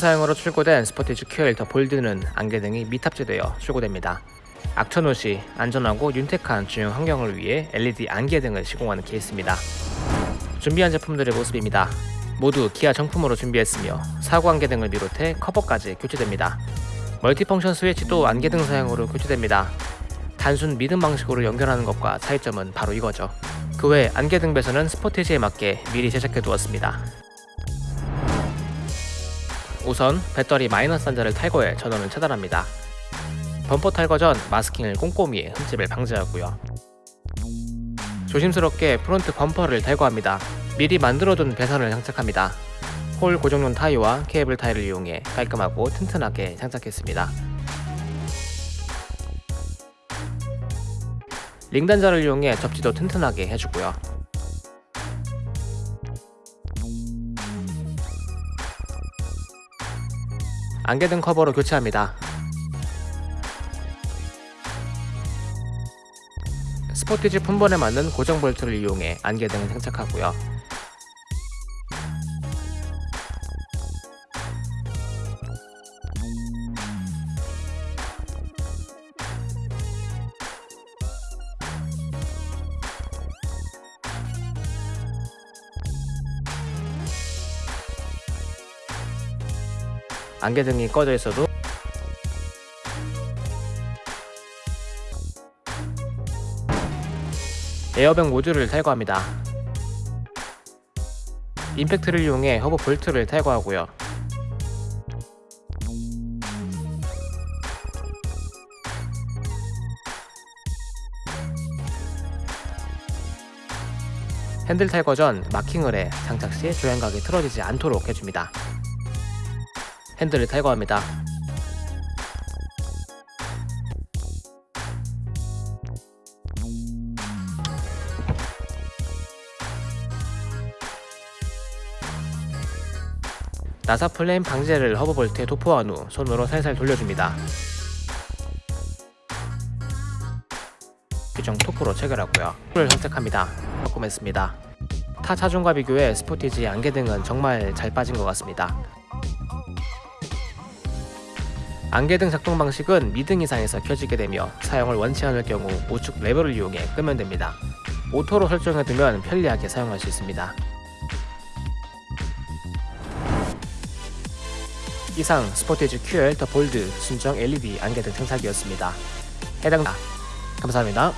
사양으로 출고된 스포티지 더 볼드는 안개등이 미탑재되어 출고됩니다. 악천후 시 안전하고 윤택한 주행 환경을 위해 LED 안개등을 시공하는 케이스입니다. 준비한 제품들의 모습입니다. 모두 기아 정품으로 준비했으며 3구 안개등을 비롯해 커버까지 교체됩니다. 멀티펑션 스위치도 안개등 사양으로 교체됩니다. 단순 미등 방식으로 연결하는 것과 차이점은 바로 이거죠. 그 외 안개등 배선은 스포티지에 맞게 미리 제작해 두었습니다. 우선 배터리 마이너스 단자를 탈거해 전원을 차단합니다. 범퍼 탈거 전 마스킹을 꼼꼼히 해 흠집을 방지하고요. 조심스럽게 프론트 범퍼를 탈거합니다. 미리 만들어둔 배선을 장착합니다. 홀 고정용 타이와 케이블 타이를 이용해 깔끔하고 튼튼하게 장착했습니다. 링 단자를 이용해 접지도 튼튼하게 해주고요. 안개 등 커버로 교체합니다. 스포티지 품번에 맞는 고정 볼트를 이용해 안개등을 장착하고요. 안개등이 꺼져 있어도 에어백 모듈을 탈거합니다. 임팩트를 이용해 허브 볼트를 탈거하고요. 핸들 탈거 전 마킹을 해 장착 시 조향각이 틀어지지 않도록 해줍니다. 핸들을 탈거합니다. 나사 풀림 방지제를 허브 볼트에 도포한 후 손으로 살살 돌려줍니다. 규정 토크로 체결하고요. 를 선택합니다. 바꿈했습니다. 타 차종과 비교해 스포티지 안개 등은 정말 잘 빠진 것 같습니다. 안개등 작동 방식은 미등 이상에서 켜지게 되며 사용을 원치 않을 경우 우측 레버를 이용해 끄면 됩니다. auto로 설정해두면 편리하게 사용할 수 있습니다. 이상 스포티지 QL 더 볼드 순정 LED 안개등 장착이었습니다. 해당 감사합니다.